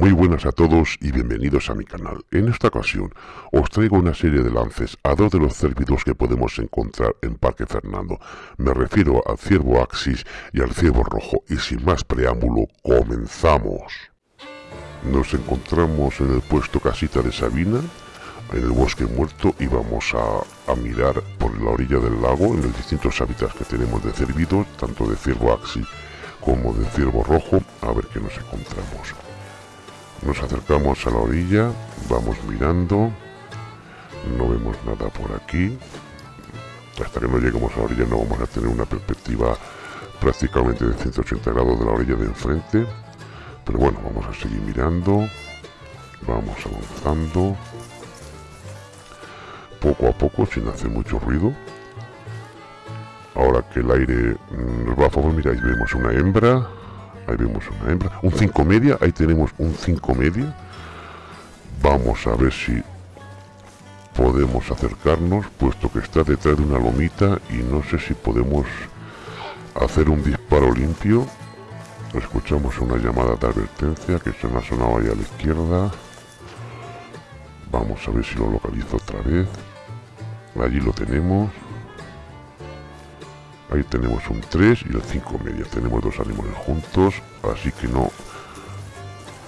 Muy buenas a todos y bienvenidos a mi canal. En esta ocasión os traigo una serie de lances a dos de los cérvidos que podemos encontrar en Parque Fernando. Me refiero al ciervo Axis y al ciervo rojo y sin más preámbulo, comenzamos. Nos encontramos en el puesto Casita de Sabina, en el bosque muerto y vamos a, mirar por la orilla del lago en los distintos hábitats que tenemos de cervidos, tanto de ciervo Axis como de ciervo rojo, a ver qué nos encontramos. Nos acercamos a la orilla, vamos mirando, no vemos nada por aquí. Hasta que no lleguemos a la orilla no vamos a tener una perspectiva prácticamente de 180 grados de la orilla de enfrente. Pero bueno, vamos a seguir mirando, vamos avanzando, poco a poco, sin hacer mucho ruido. Ahora que el aire nos va a favor, ahí vemos una hembra, ahí vemos una hembra, un 5 media, ahí tenemos un 5 media. Vamos a ver si podemos acercarnos, puesto que está detrás de una lomita y no sé si podemos hacer un disparo limpio. Escuchamos una llamada de advertencia que se nos ha sonado ahí a la izquierda. Vamos a ver si lo localizo otra vez. Allí lo tenemos. Ahí tenemos un 3 y el 5 media. Tenemos dos animales juntos, así que no,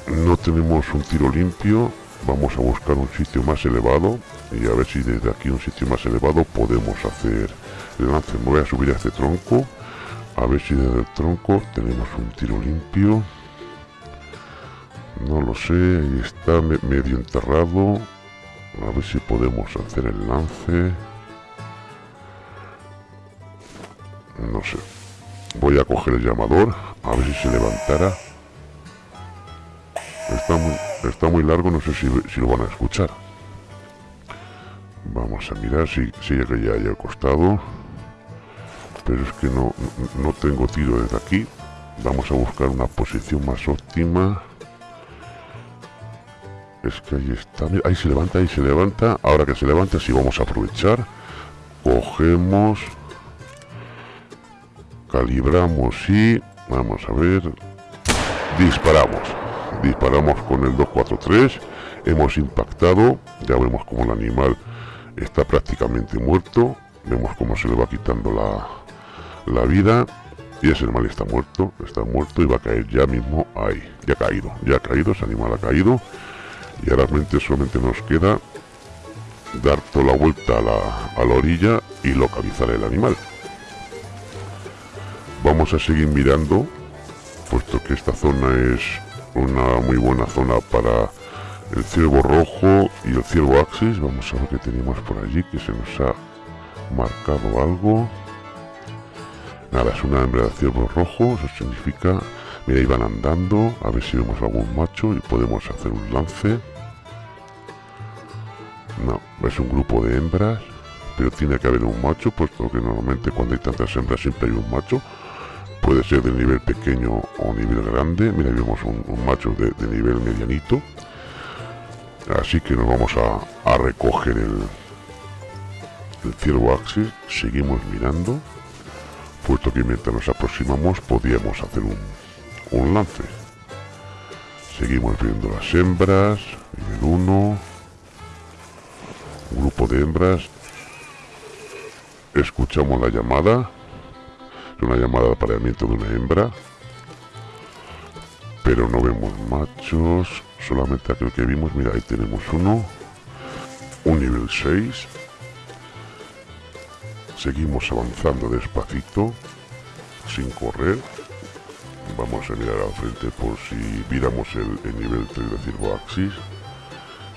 no tenemos un tiro limpio. Vamos a buscar un sitio más elevado y a ver si desde aquí un sitio más elevado podemos hacer el lance. Me voy a subir a este tronco, a ver si desde el tronco tenemos un tiro limpio. No lo sé, está medio enterrado. A ver si podemos hacer el lance. No sé. Voy a coger el llamador, a ver si se levantara. Está muy, está muy largo, no sé si, lo van a escuchar. Vamos a mirar si, si ya que ya haya costado. Pero es que no, no tengo tiro desde aquí. Vamos a buscar una posición más óptima. Es que ahí está. ahí se levanta, ahí se levanta. Ahora que se levanta, sí vamos a aprovechar. Cogemos calibramos y vamos a ver disparamos. Disparamos con el 243 hemos impactado ya vemos como el animal está prácticamente muerto vemos cómo se le va quitando la, la vida y ese animal está muerto está muerto y va a caer ya mismo ahí. Ya ha caído ya ha caído ese animal ha caído. Y ahora solamente nos queda dar toda la vuelta a la, a la orilla y localizar el animal vamos a seguir mirando puesto que esta zona es una muy buena zona para el ciervo rojo y el ciervo axis vamos a ver qué tenemos por allí que se nos ha marcado algo. Nada es una hembra de ciervo rojo eso significa mira ahí van andando a ver si vemos algún macho y podemos hacer un lance. No es un grupo de hembras pero tiene que haber un macho puesto que normalmente cuando hay tantas hembras siempre hay un macho puede ser de nivel pequeño o nivel grande. Mira vemos un, macho de, nivel medianito. Así que nos vamos a, recoger el ciervo axis. Seguimos mirando. Puesto que mientras nos aproximamos podíamos hacer un, un lance. Seguimos viendo las hembras nivel 1 un grupo de hembras. Escuchamos la llamada una llamada de apareamiento de una hembra. Pero no vemos machos solamente aquel que vimos mira ahí tenemos uno. Un nivel 6 seguimos avanzando despacito sin correr. Vamos a mirar al frente por si miramos el, nivel 3 de Cirbo Axis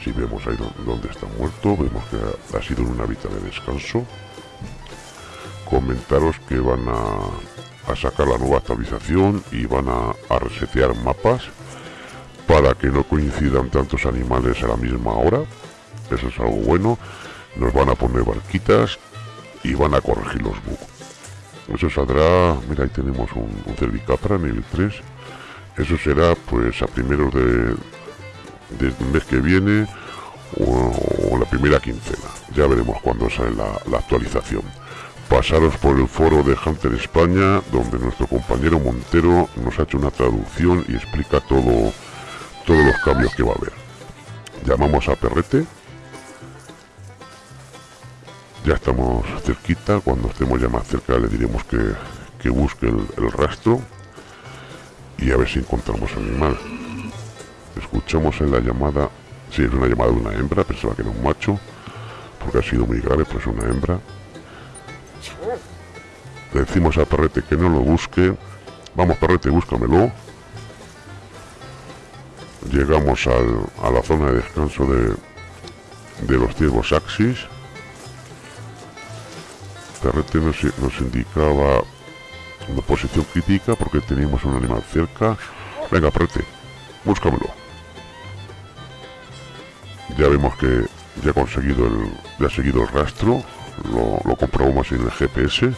si vemos ahí donde está muerto vemos que ha sido en un hábitat de descanso comentaros que van a, sacar la nueva actualización y van a, resetear mapas para que no coincidan tantos animales a la misma hora. Eso es algo bueno. Nos van a poner barquitas y van a corregir los bugs. Eso saldrá mira ahí tenemos un, un cervicapra nivel 3 eso será pues a primeros de del mes que viene o, la primera quincena. Ya veremos cuando sale la actualización pasaros por el foro de Hunter España, donde nuestro compañero Montero nos ha hecho una traducción y explica todo, todos los cambios que va a haber. Llamamos a Perrete. Ya estamos cerquita, cuando estemos ya más cerca le diremos que, que busque el, rastro y a ver si encontramos animal. Escuchamos en la llamada, si es una llamada de una hembra, pensaba que era un macho, porque ha sido muy grave, pues una hembra. Le decimos a Perrete que no lo busque. Vamos, Perrete, búscamelo llegamos a la zona de descanso de, de los ciervos axis. Carrete nos, nos indicaba una posición crítica porque teníamos un animal cerca. Venga, Perrete, búscamelo. Ya vemos que ya ha conseguido el, ya ha seguido el rastro, lo, lo comprobamos en el GPS.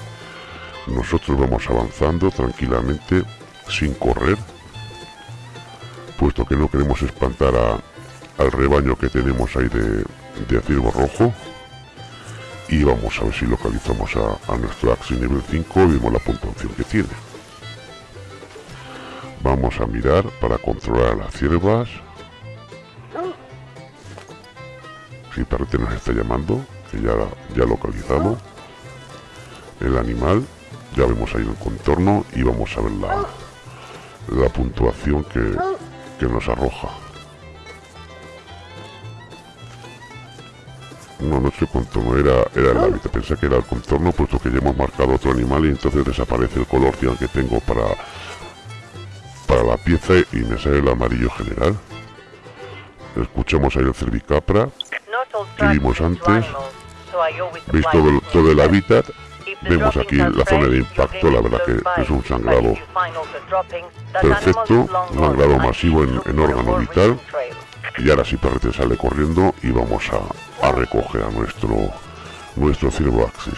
Nosotros vamos avanzando tranquilamente, sin correr puesto que no queremos espantar al rebaño que tenemos ahí de, de aciervo rojo y vamos a ver si localizamos a, nuestro Axis nivel 5 y vemos la puntuación que tiene. Vamos a mirar para controlar a las ciervas. Si Perrete nos está llamando que ya, ya ha localizado el animal ya vemos ahí el contorno y vamos a ver la, la puntuación que, que nos arroja. No, no contorno, era, era el hábitat. Pensé que era el contorno, puesto que ya hemos marcado otro animal y entonces desaparece el color que tengo para, para la pieza y me sale el amarillo general. Escuchamos ahí el cervicapra que vimos antes. Veis todo todo el hábitat Vemos aquí la zona de impacto, la verdad que es un sangrado perfecto, un sangrado masivo en, órgano vital. Y ahora sí Perrete sale corriendo y vamos a, recoger a nuestro, nuestro ciervo axis.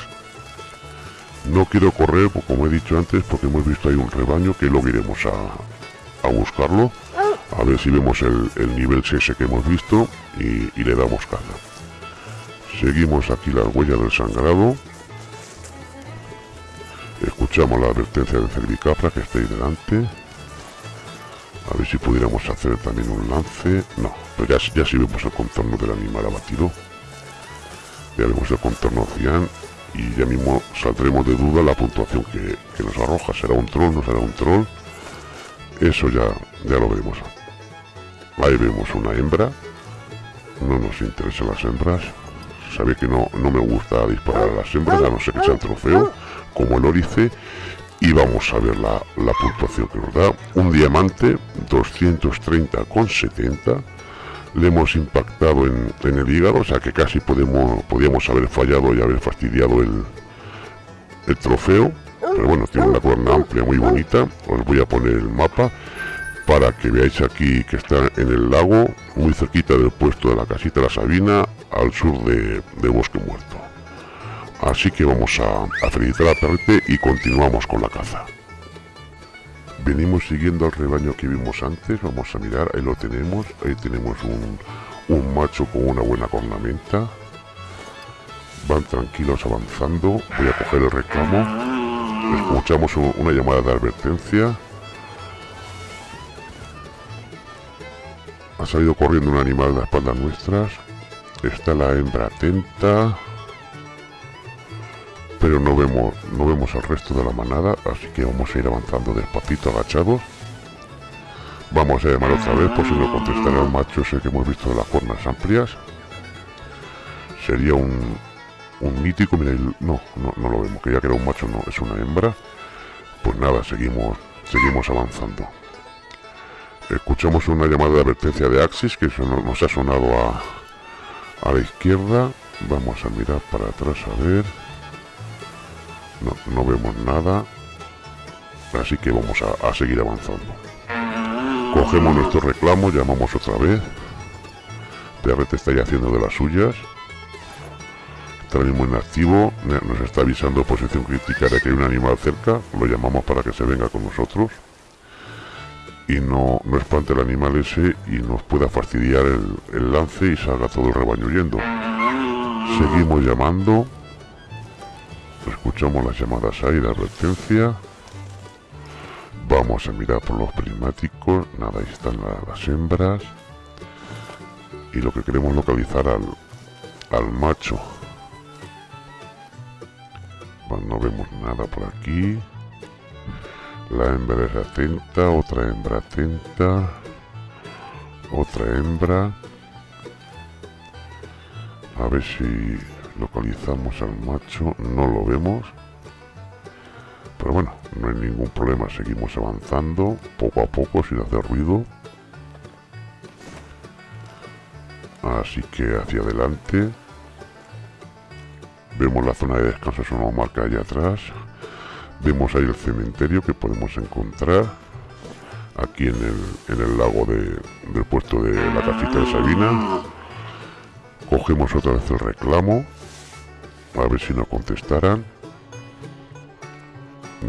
No quiero correr, como he dicho antes, porque hemos visto ahí un rebaño que luego iremos a, a buscarlo. A ver si vemos el, nivel 6 que hemos visto y le damos caza. Seguimos aquí las huellas del sangrado Escuchamos la advertencia de cervicapra que está ahí delante. A ver si pudiéramos hacer también un lance. No, pero ya, ya sí vemos el contorno del animal abatido. Ya vemos el contorno cian y ya mismo saldremos de duda la puntuación que, nos arroja. ¿Será un troll? ¿No será un troll? Eso ya, ya lo veremos. Ahí vemos una hembra. No nos interesan las hembras. Sabe que no, no me gusta disparar a las hembras, a no ser que sea trofeo como el órice y vamos a ver la, puntuación que nos da. Un diamante 230,70. Le hemos impactado en, el hígado, o sea que casi podemos, podíamos haber fallado y haber fastidiado el, el trofeo. Pero bueno, tiene una cuerna amplia, muy bonita. Os voy a poner el mapa para que veáis aquí que está en el lago, muy cerquita del puesto de la casita la Sabina, al sur de Bosque Muerto. Así que vamos a, a felicitar a Perrete y continuamos con la caza. Venimos siguiendo al rebaño que vimos antes, vamos a mirar, ahí lo tenemos, ahí tenemos un, un macho con una buena cornamenta. Van tranquilos avanzando, voy a coger el reclamo. Escuchamos una llamada de advertencia. Ha salido corriendo un animal de espaldas nuestras. Está la hembra atenta. Pero no vemos no vemos al resto de la manada así que vamos a ir avanzando despacito agachados. Vamos a llamar otra vez por si no contestará el macho ese que hemos visto de las cuernas amplias. Sería un, un mítico mira no, no, no lo vemos que ya que era un macho no es una hembra. Pues nada seguimos seguimos avanzando escuchamos una llamada de advertencia de Axis que nos ha sonado a, a la izquierda vamos a mirar para atrás a ver no, no vemos nada. Así que vamos a, seguir avanzando. Cogemos nuestro reclamo, llamamos otra vez. TRT está ya haciendo de las suyas. Está mismo inactivo, nos está avisando posición crítica de que hay un animal cerca, lo llamamos para que se venga con nosotros y no, no espante el animal ese y nos pueda fastidiar el, lance y salga todo el rebaño huyendo. Seguimos llamando, Escuchamos las llamadas ahí de advertencia. Vamos a mirar por los prismáticos. Nada, ahí están las hembras. Y lo que queremos localizar al, al macho. Bueno, no vemos nada por aquí. La hembra es atenta, otra hembra atenta. Otra hembra. A ver si localizamos al macho. No lo vemos. Pero bueno, no hay ningún problema. Seguimos avanzando poco a poco sin hacer ruido. Así que hacia adelante. Vemos la zona de descanso, es una marca allá atrás. Vemos ahí el cementerio que podemos encontrar aquí en el, en el lago del puesto de la casita de Sabina. Cogemos otra vez el reclamo. A ver si nos contestaran.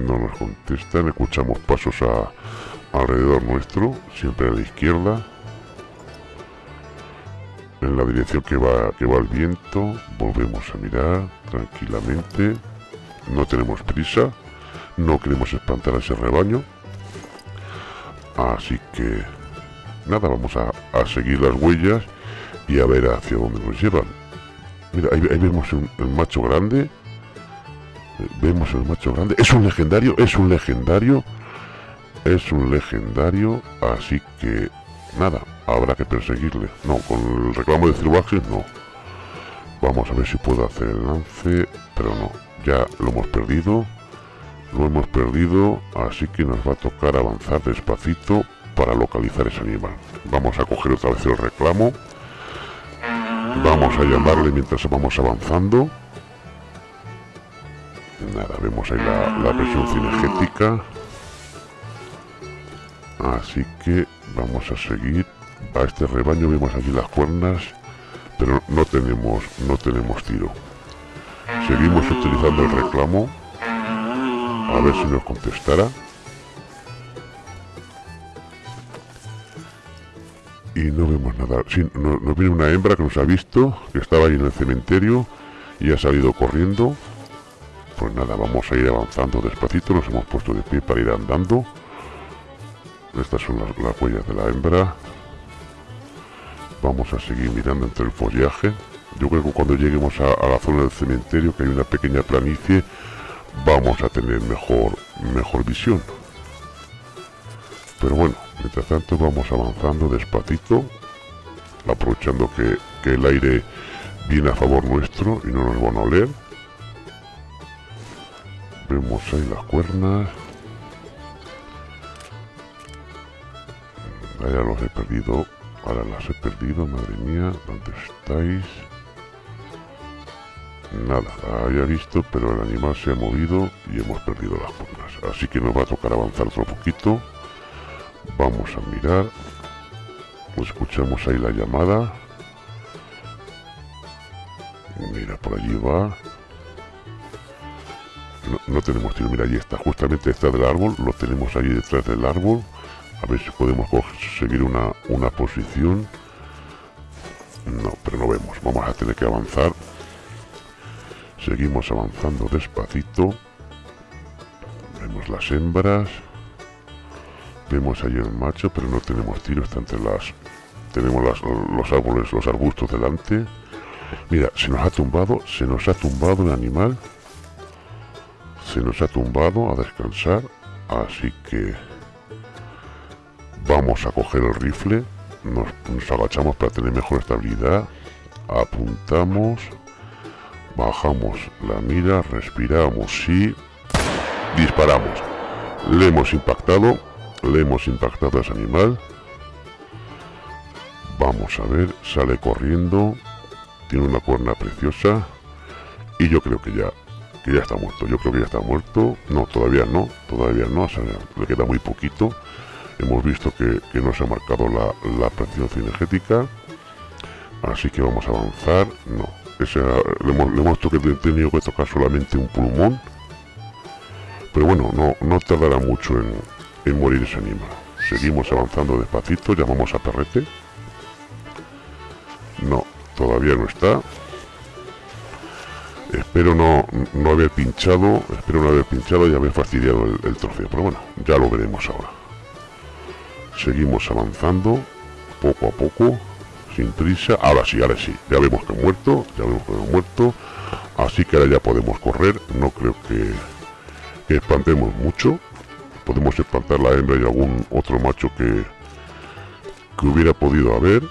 No nos contestan. Escuchamos pasos a, alrededor nuestro, siempre a la izquierda. En la dirección que va, que va el viento. Volvemos a mirar tranquilamente. No tenemos prisa. No queremos espantar a ese rebaño. Así que nada, vamos a, seguir las huellas y a ver hacia dónde nos llevan. Mira, ahí, vemos el macho grande. Eh, vemos el macho grande. Es un legendario, es un legendario. Es un legendario. Así que nada, habrá que perseguirle. No, con el reclamo de Cirbajes no. Vamos a ver si puedo hacer el lance. Pero no, ya lo hemos perdido lo hemos perdido, así que nos va a tocar avanzar despacito para localizar ese animal. Vamos a coger otra vez el reclamo. Vamos a llamarle mientras vamos avanzando. Nada, vemos ahí la, presión cinegética. Así que vamos a seguir. A este rebaño vemos aquí las cuernas, pero no tenemos, no tenemos tiro. Seguimos utilizando el reclamo a ver si nos contestara. Y no vemos nada. Sí, nos, viene una hembra que nos ha visto, que estaba ahí en el cementerio y ha salido corriendo. Pues nada, vamos a ir avanzando despacito, nos hemos puesto de pie para ir andando. Estas son las, huellas de la hembra. Vamos a seguir mirando entre el follaje. Yo creo que cuando lleguemos a la zona del cementerio, que hay una pequeña planicie, vamos a tener mejor, mejor visión. Pero bueno, mientras tanto vamos avanzando despacito, aprovechando que, que el aire viene a favor nuestro y no nos van a oler. Vemos ahí las cuernas. ya los he perdido. Ahora las he perdido, madre mía. ¿Dónde estáis? Nada, había visto, pero el animal se ha movido y hemos perdido las cuernas. Así que nos va a tocar avanzar otro poquito. Vamos a mirar. Escuchamos ahí la llamada. Mira, por allí va. No, tenemos tiro. Mira, allí está, justamente detrás del árbol. Lo tenemos allí detrás del árbol. A ver si podemos seguir una, una posición. No, pero no vemos. Vamos a tener que avanzar Seguimos avanzando despacito. Vemos las hembras. Vemos ahí el macho, pero no tenemos tiro, está entre las... Tenemos los árboles, los arbustos delante. Mira, se nos ha tumbado, se nos ha tumbado el animal. Se nos ha tumbado a descansar. Así que... Vamos a coger el rifle. nos agachamos para tener mejor estabilidad. Apuntamos bajamos la mira, respiramos y disparamos. Le hemos impactado, le hemos impactado a ese animal. Vamos a ver, sale corriendo, tiene una cuerna preciosa y yo creo que ya que ya está muerto. Yo creo que ya está muerto. No, todavía no, todavía no, le queda muy poquito. Hemos visto que, no se ha marcado la, la presión cinegética. Así que vamos a avanzar. No, le, hemos, tenido que tocar solamente un pulmón. Pero bueno, no, no tardará mucho en, morir ese animal. Seguimos avanzando despacito, llamamos a Perrete. No, todavía no está. Espero no, no haber pinchado, espero no haber pinchado y haber fastidiado el, trofeo. Pero bueno, ya lo veremos ahora. Seguimos avanzando, poco a poco, sin prisa. Ahora sí, ahora sí. Ya vemos que ha muerto, ya vemos que muerto. Así que ahora ya podemos correr. No creo que, espantemos mucho. Podemos espantar la hembra y algún otro macho que, que hubiera podido haber.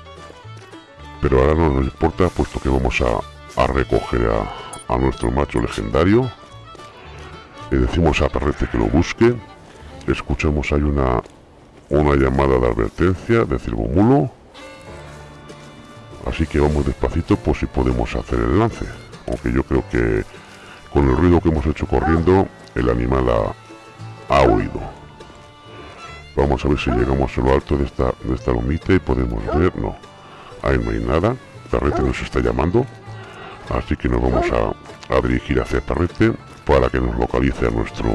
Pero ahora no nos importa, puesto que vamos a, a recoger a, a nuestro macho legendario. Le decimos a Perrete que lo busque. Escuchamos hay una, una llamada de advertencia de Mulo. Así que vamos despacito por si podemos hacer el lance. Aunque yo creo que con el ruido que hemos hecho corriendo, el animal ha, ha huido. Vamos a ver si llegamos a lo alto de esta, de esta lomita y podemos ver. No, ahí no hay nada. Perrete nos está llamando. Así que nos vamos a, dirigir hacia Perrete para que nos localice a nuestro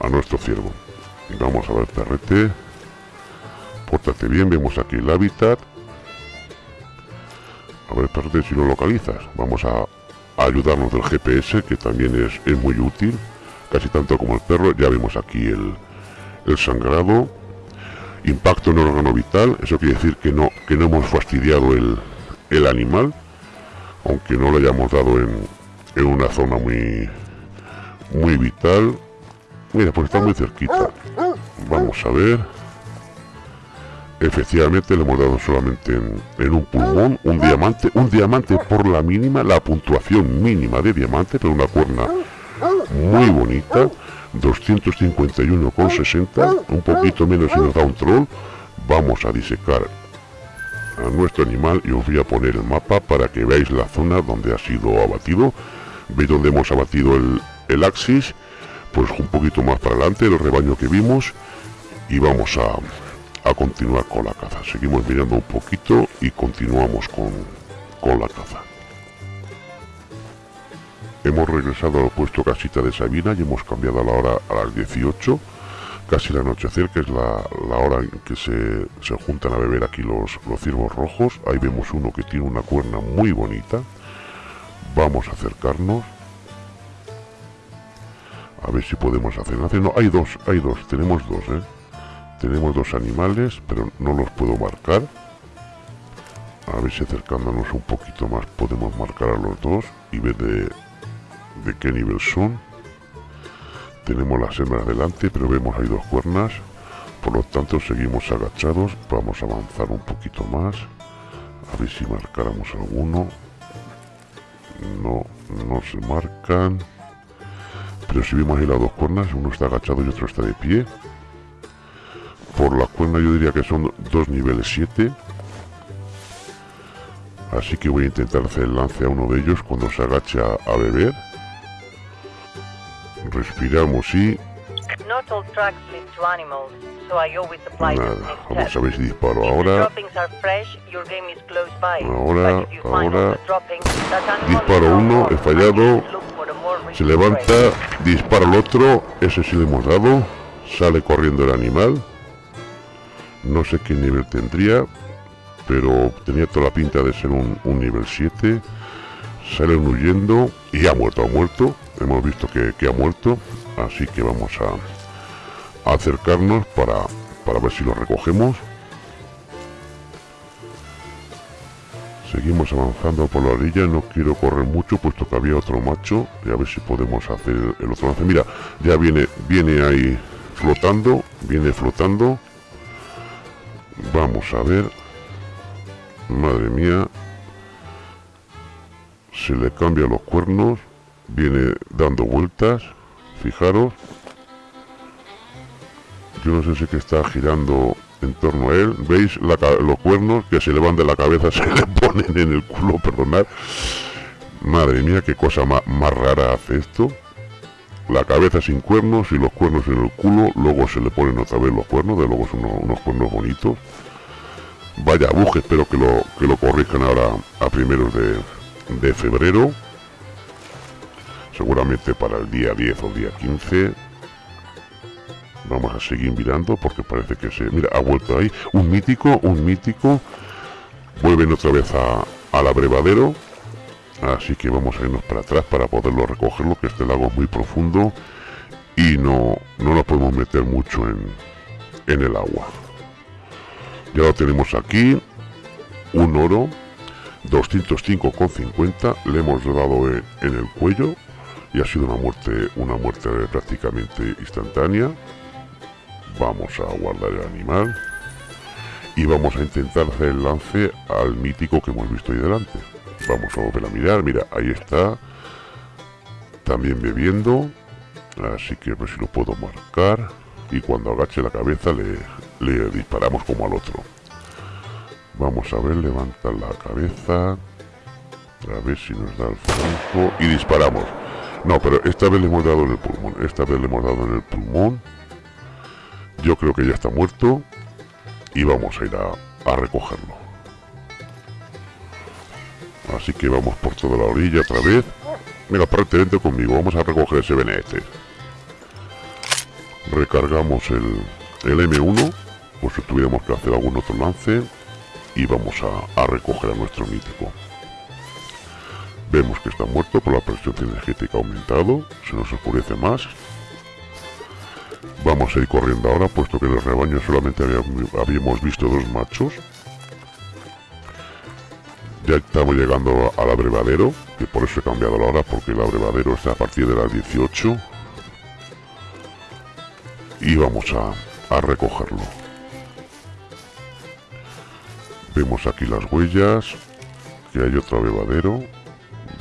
a nuestro ciervo. Vamos a ver Perrete. Pórtate bien, vemos aquí el hábitat. A ver Perrete si lo localizas. Vamos a, ayudarnos del GPS que también es, es, muy útil. Casi tanto como el perro. Ya vemos aquí el, el sangrado. Impacto en órgano vital. Eso quiere decir que no, que no hemos fastidiado el, el animal aunque no lo hayamos dado en, en una zona muy muy vital mira pues está muy cerquita vamos a ver efectivamente le hemos dado solamente en, un pulmón un diamante un diamante por la mínima la puntuación mínima de diamante pero una cuerna muy bonita 251,60 un poquito menos si nos da un troll vamos a disecar a nuestro animal y os voy a poner el mapa para que veáis la zona donde ha sido abatido. Veis donde hemos abatido el, el axis, pues un poquito más para adelante, el rebaño que vimos y vamos a, continuar con la caza. Seguimos mirando un poquito y continuamos con, con la caza. Hemos regresado al puesto casita de Sabina y hemos cambiado la hora a las 18 casi el anochecer, que es la, hora en que se, se, juntan a beber aquí los, los ciervos rojos. Ahí vemos uno que tiene una cuerna muy bonita. Vamos a acercarnos. A ver si podemos hacer. No, hay dos, hay dos, tenemos dos, ¿eh? Tenemos dos animales, pero no los puedo marcar. A ver si acercándonos un poquito más podemos marcar a los dos y ver de, de qué nivel son. Tenemos las hembras delante pero vemos hay dos cuernas. Por lo tanto seguimos agachados. Vamos a avanzar un poquito más. A ver si marcáramos alguno. No no se marcan. Pero si vemos ahí las dos cuernas uno está agachado y otro está de pie por la cuerna yo diría que son dos niveles 7 así que voy a intentar hacer el lance a uno de ellos cuando se agacha a beber respiramos y... Nada, ver si disparo ahora. Ahora, ahora... Disparo uno, he fallado. Se levanta, dispara el otro, ese sí le hemos dado. Sale corriendo el animal. No sé qué nivel tendría, pero tenía toda la pinta de ser un, nivel 7. Salen huyendo y ha muerto, ha muerto. Hemos visto que, ha muerto así que vamos a, acercarnos para, para ver si lo recogemos. Seguimos avanzando por la orilla no quiero correr mucho puesto que había otro macho y a ver si podemos hacer el, otro lance. Mira ya viene viene ahí flotando viene flotando vamos a ver. Madre mía. Se le cambia los cuernos. Viene dando vueltas. Fijaros. Yo no sé si que está girando en torno a él. Veis los cuernos que se le van de la cabeza se le ponen en el culo perdonad. Madre mía qué cosa más, rara hace esto la cabeza sin cuernos y los cuernos en el culo luego se le ponen otra vez los cuernos de luego son unos, cuernos bonitos. Vaya buje espero que lo que lo corrijan ahora a primeros de, de febrero. Seguramente para el día 10 o día 15 vamos a seguir mirando porque parece que se mira ha vuelto ahí. Un mítico un mítico. Vuelven otra vez a, al abrevadero así que vamos a irnos para atrás para poderlo recogerlo que este lago es muy profundo y no, no nos podemos meter mucho en, en el agua. Ya lo tenemos aquí un oro 205,50 le hemos dado en, en, el cuello y ha sido una muerte una muerte prácticamente instantánea. Vamos a guardar el animal y vamos a intentar hacer el lance al mítico que hemos visto ahí delante vamos a volver a mirar mira ahí está. También bebiendo. Así que a ver si lo puedo marcar. Y cuando agache la cabeza le, le disparamos como al otro. Vamos a ver levanta la cabeza. A ver si nos da el franco y disparamos. No pero esta vez le hemos dado en el pulmón. Esta vez le hemos dado en el pulmón. Yo creo que ya está muerto. Y vamos a ir a, a recogerlo así que vamos por toda la orilla otra vez. Mira vente conmigo. Vamos a recoger ese benete recargamos el, el M1 por si tuviéramos que hacer algún otro lance. Y vamos a, a, recoger a nuestro mítico. Vemos que está muerto por la presión energética aumentado. Se nos oscurece más. Vamos a ir corriendo ahora puesto que en el rebaño solamente habíamos visto dos machos ya estamos llegando al abrevadero que por eso he cambiado la hora porque el abrevadero está a partir de las 18 y vamos a, a recogerlo. Vemos aquí las huellas que hay otro abrevadero.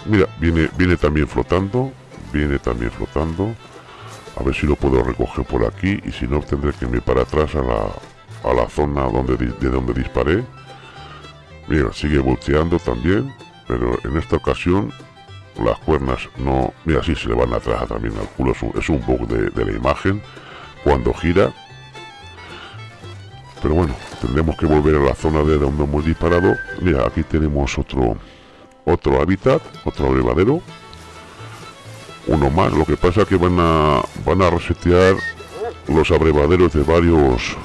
Mira viene viene también flotando viene también flotando. A ver si lo puedo recoger por aquí y si no tendré que irme para atrás a la, a la zona donde, de donde disparé mira sigue volteando también pero en esta ocasión las cuernas no mira sí se le van atrás también al culo es un, bug de, de la imagen. Cuando gira pero bueno tendremos que volver a la zona de donde hemos disparado. Mira aquí tenemos otro otro hábitat otro abrevadero. Uno más lo que pasa que van a van a resetear los abrevaderos de varios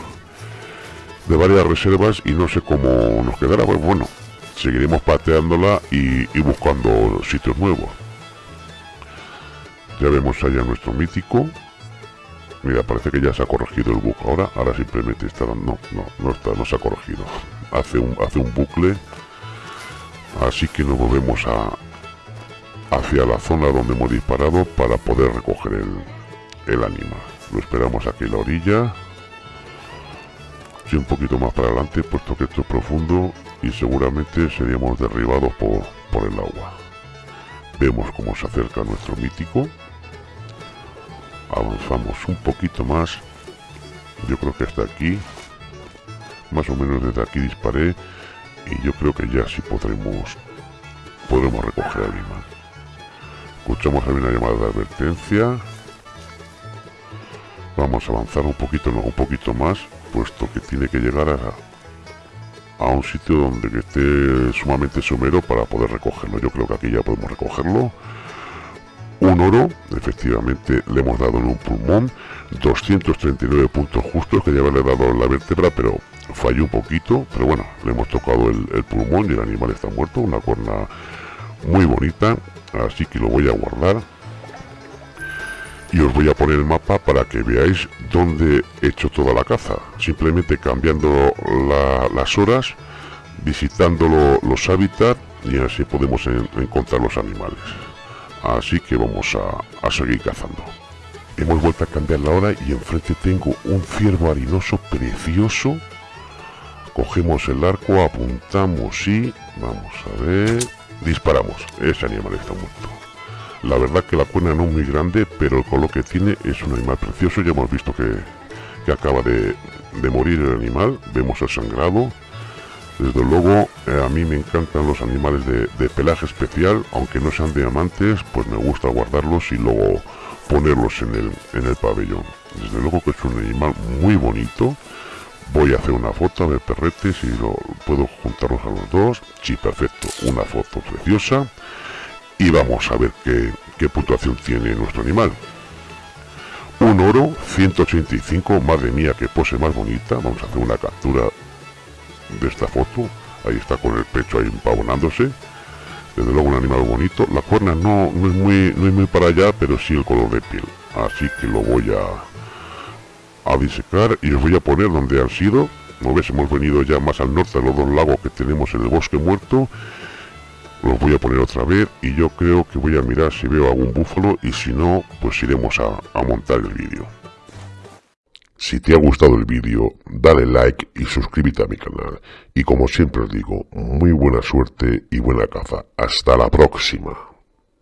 de varias reservas y no sé cómo nos quedará pues bueno seguiremos pateándola y, y buscando sitios nuevos ya vemos allá nuestro mítico Mira, parece que ya se ha corregido el bug ahora. Ahora simplemente está... No, no, no está, no se ha corregido. Hace un, hace un bucle. Así que nos volvemos a, hacia la zona donde hemos disparado para poder recoger el, el animal. Lo esperamos aquí en la orilla. Sí, un poquito más para adelante, puesto que esto es profundo y seguramente seríamos derribados por, por el agua. Vemos cómo se acerca nuestro mítico. Avanzamos un poquito más. Yo creo que hasta aquí. Más o menos desde aquí disparé y yo creo que ya sí podremos podemos recoger al imán escuchamos una llamada de advertencia. Vamos a avanzar un poquito un poquito más puesto que tiene que llegar a, a un sitio donde esté sumamente somero para poder recogerlo. Yo creo que aquí ya podemos recogerlo. Un oro, efectivamente le hemos dado en un pulmón, 239 puntos justos, que ya haberle dado en la vértebra, pero falló un poquito, pero bueno, le hemos tocado el, pulmón y el animal está muerto, una cuerna muy bonita, así que lo voy a guardar. Y os voy a poner el mapa para que veáis dónde he hecho toda la caza, simplemente cambiando las horas, visitando los hábitats y así podemos encontrar los animales así que vamos a, seguir cazando. Hemos vuelto a cambiar la hora y enfrente tengo un ciervo harinoso precioso. Cogemos el arco, apuntamos y... Vamos a ver... Disparamos. Ese animal está muerto. La verdad que la cuerna no es muy grande, pero el color que tiene es un animal precioso. Ya hemos visto que, que acaba de, de morir el animal. Vemos el sangrado desde luego, eh, a mí me encantan los animales de, pelaje especial, aunque no sean diamantes, pues me gusta guardarlos y luego ponerlos en el, en el pabellón. Desde luego que es un animal muy bonito. Voy a hacer una foto de perretes y lo puedo juntarlos a los dos. Sí, perfecto, una foto preciosa. Y vamos a ver qué, qué puntuación tiene nuestro animal. Un oro, 185, madre mía, que pose más bonita. Vamos a hacer una captura de esta foto ahí está con el pecho ahí empavonándose desde luego un animal bonito. La cuerna no, no, es muy, no es muy para allá, pero sí el color de piel. Así que lo voy a, a disecar y os voy a poner donde han sido. Como ves, hemos venido ya más al norte de los dos lagos que tenemos en el bosque muerto. Los voy a poner otra vez y yo creo que voy a mirar si veo algún búfalo y si no, pues iremos a, a montar el vídeo. Si te ha gustado el vídeo, dale like y suscríbete a mi canal. Y como siempre os digo, muy buena suerte y buena caza. Hasta la próxima.